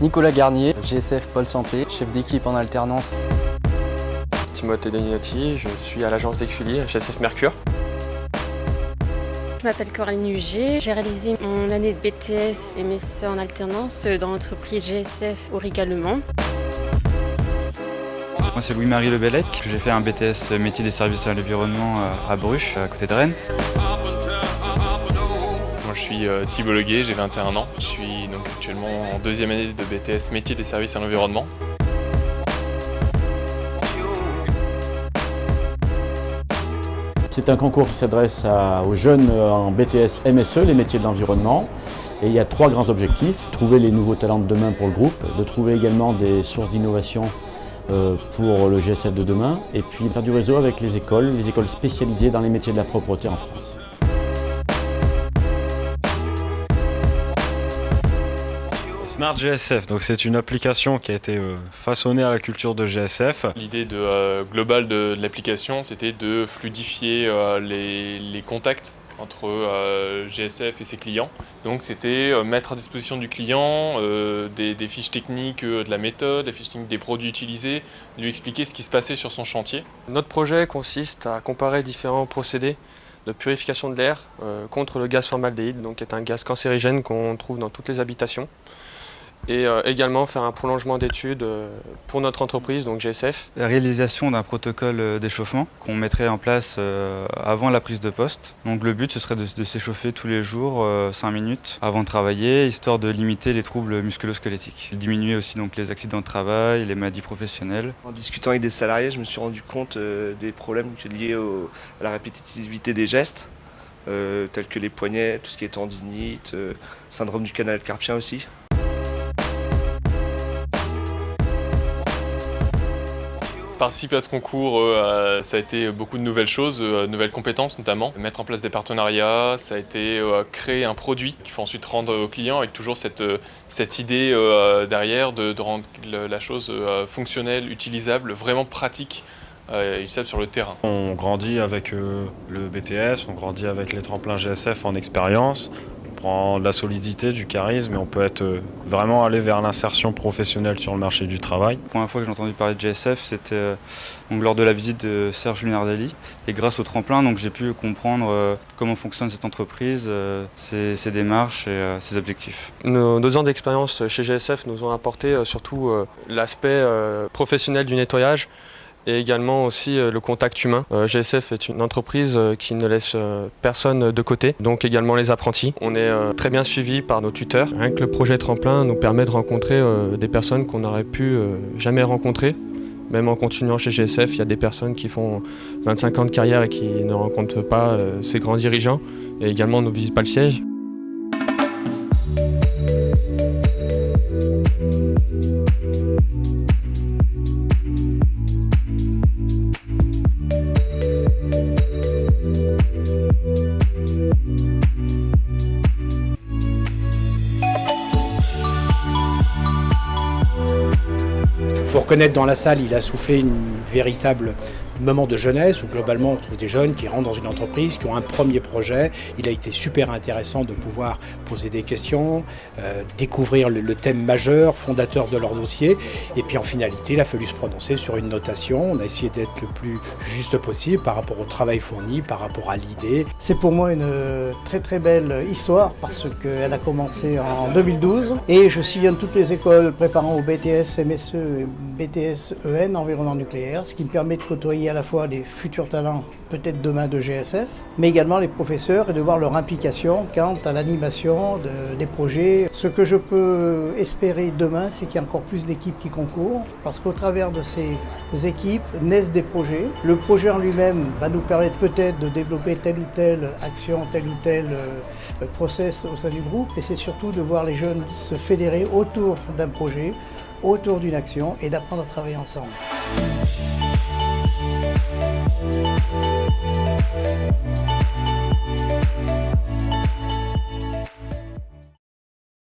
Nicolas Garnier, GSF Pôle Santé, chef d'équipe en alternance. Timothée Deninotti, je suis à l'agence d'Exuli, GSF Mercure. Je m'appelle Coraline Huger, j'ai réalisé mon année de BTS MSE en alternance dans l'entreprise GSF Auriga Le Mans. Moi c'est Louis-Marie Lebellec, j'ai fait un BTS métier des services à l'environnement à Bruges, à côté de Rennes. Je suis euh, Thibault Leguet, j'ai 21 ans. Je suis actuellement en deuxième année de BTS métier des services à l'environnement. C'est un concours qui s'adresse aux jeunes en BTS MSE, les métiers de l'environnement. Et il y a trois grands objectifs. Trouver les nouveaux talents de demain pour le groupe, de trouver également des sources d'innovation euh, pour le GSF de demain, et puis faire du réseau avec les écoles, les écoles spécialisées dans les métiers de la propreté en France. Smart GSF, donc c'est une application qui a été euh, façonnée à la culture de GSF. L'idée de, euh, globale de, l'application, c'était de fluidifier les, les contacts entre euh, GSF et ses clients. Donc c'était euh, mettre à disposition du client euh, des, fiches techniques de la méthode, des fiches techniques des produits utilisés, lui expliquer ce qui se passait sur son chantier. Notre projet consiste à comparer différents procédés de purification de l'air contre le gaz formaldéhyde, donc qui est un gaz cancérigène qu'on trouve dans toutes les habitations et euh, également faire un prolongement d'études euh, pour notre entreprise, donc GSF. La réalisation d'un protocole euh, d'échauffement qu'on mettrait en place avant la prise de poste. Donc le but ce serait de, s'échauffer tous les jours 5 minutes avant de travailler, histoire de limiter les troubles musculo-squelettiques. Diminuer aussi donc, les accidents de travail, les maladies professionnelles. En discutant avec des salariés, je me suis rendu compte des problèmes liés à la répétitivité des gestes. tels que les poignets, tout ce qui est tendinite, syndrome du canal carpien aussi. Participer à ce concours, euh, ça a été beaucoup de nouvelles choses, euh, nouvelles compétences notamment. Mettre en place des partenariats, ça a été euh, créer un produit qu'il faut ensuite rendre au client avec toujours cette, cette idée derrière de, rendre la chose fonctionnelle, utilisable, vraiment pratique utilisable sur le terrain. On grandit avec le BTS, on grandit avec les tremplins GSF en expérience, prend de la solidité, du charisme et on peut être euh, vraiment aller vers l'insertion professionnelle sur le marché du travail. La première fois que j'ai entendu parler de GSF, c'était euh, lors de la visite de Serge Lunardelli. Et grâce au tremplin, j'ai pu comprendre euh, comment fonctionne cette entreprise, ses, démarches et ses objectifs. Nos deux ans d'expérience chez GSF nous ont apporté surtout l'aspect professionnel du nettoyage, et également aussi euh, le contact humain. Euh, GSF est une entreprise euh, qui ne laisse personne de côté, donc également les apprentis. On est très bien suivi par nos tuteurs. Rien que le projet Tremplin nous permet de rencontrer des personnes qu'on n'aurait pu jamais rencontrer. Même en continuant chez GSF, il y a des personnes qui font 25 ans de carrière et qui ne rencontrent pas ces grands dirigeants. Et également, ne visite pas le siège. Faut reconnaître dans la salle, il a soufflé une véritable moment de jeunesse où globalement on trouve des jeunes qui rentrent dans une entreprise, qui ont un premier projet. Il a été super intéressant de pouvoir poser des questions, euh, découvrir le, thème majeur, fondateur de leur dossier. Et puis en finalité, il a fallu se prononcer sur une notation. On a essayé d'être le plus juste possible par rapport au travail fourni, par rapport à l'idée. C'est pour moi une très très belle histoire parce qu'elle a commencé en 2012 et je sillonne toutes les écoles préparant au BTS MSE et BTS EN, environnement nucléaire, ce qui me permet de côtoyer à la fois les futurs talents, peut-être demain de GSF, mais également les professeurs et de voir leur implication quant à l'animation des projets. Ce que je peux espérer demain, c'est qu'il y a encore plus d'équipes qui concourent, parce qu'au travers de ces équipes naissent des projets. Le projet en lui-même va nous permettre peut-être de développer telle ou telle action, tel ou tel euh, process au sein du groupe, et c'est surtout de voir les jeunes se fédérer autour d'un projet, autour d'une action et d'apprendre à travailler ensemble.